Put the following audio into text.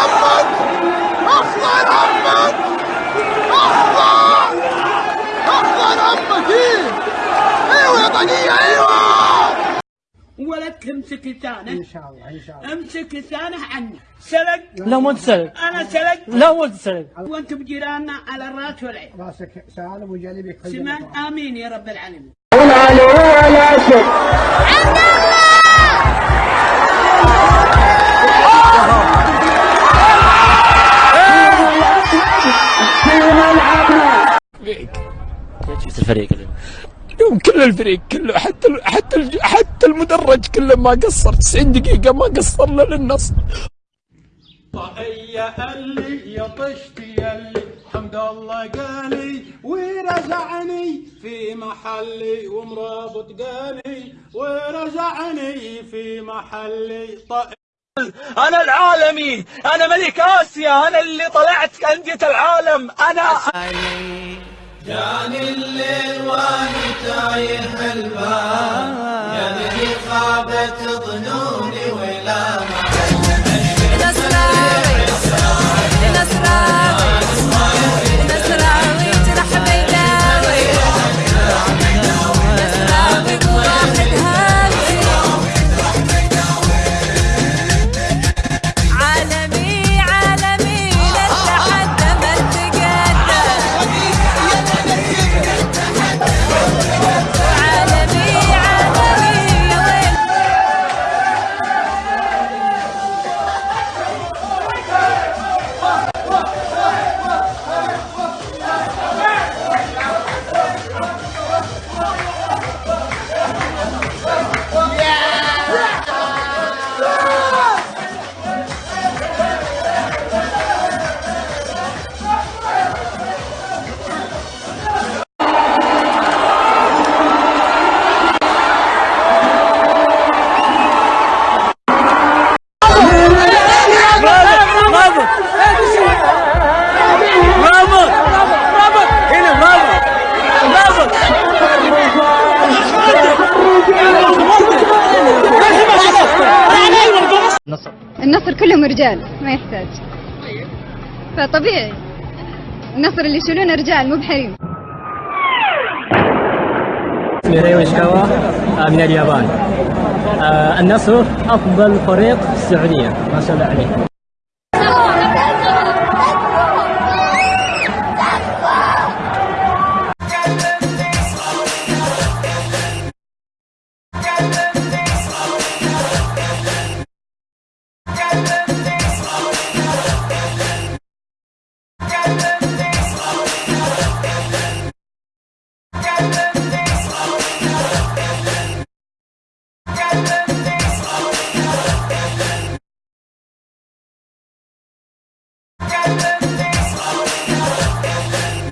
ربك اخضع ربك اخضر اخضع ربك إيه أيوه يا طنيه أيوه. ولا امسك لسانك إن شاء الله إن شاء الله. امسك لسانه عني سلق. لا مو سلق أنا سلقت. لا مو سلق وأنتم جيراننا على الراس والعين راسك سالم وجلبك سمعت؟ آمين يا رب العالمين. الفريق اليوم. كل الفريق كله حتى حتى حتى المدرج كله ما قصر 90 دقيقة ما قصر له للنصر. طاقية اللي يا طشتي اللي حمد الله قالي ورزعني في محلي ومرابط قالي ورزعني في محلي. أنا العالمي أنا ملك آسيا أنا اللي طلعت أندية العالم أنا جاني الليل وأنا تايه الباب. يا ذي خابت ظنوني كلهم رجال ما يحتاج. فطبيعي. النصر اللي يشيلونه رجال مو بحريم. اسمي شكاوا من اليابان. آه، النصر أفضل فريق في السعودية. ما شاء الله عليه.